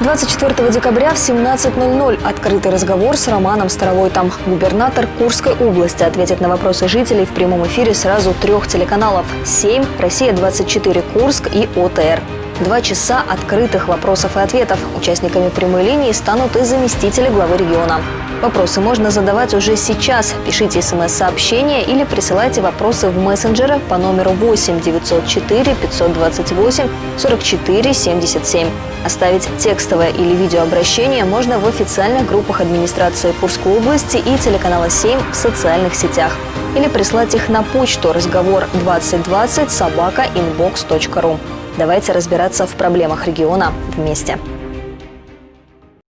24 декабря в 17.00 открытый разговор с Романом Старовойтом. Губернатор Курской области ответит на вопросы жителей в прямом эфире сразу трех телеканалов «7», «Россия-24», «Курск» и «ОТР». Два часа открытых вопросов и ответов. Участниками прямой линии станут и заместители главы региона. Вопросы можно задавать уже сейчас. Пишите смс-сообщения или присылайте вопросы в мессенджеры по номеру 8 904 528 44 77. Оставить текстовое или видеообращение можно в официальных группах администрации Курской области и телеканала 7 в социальных сетях. Или прислать их на почту разговор 2020 собака inbox.ru. Давайте разбираться в проблемах региона вместе.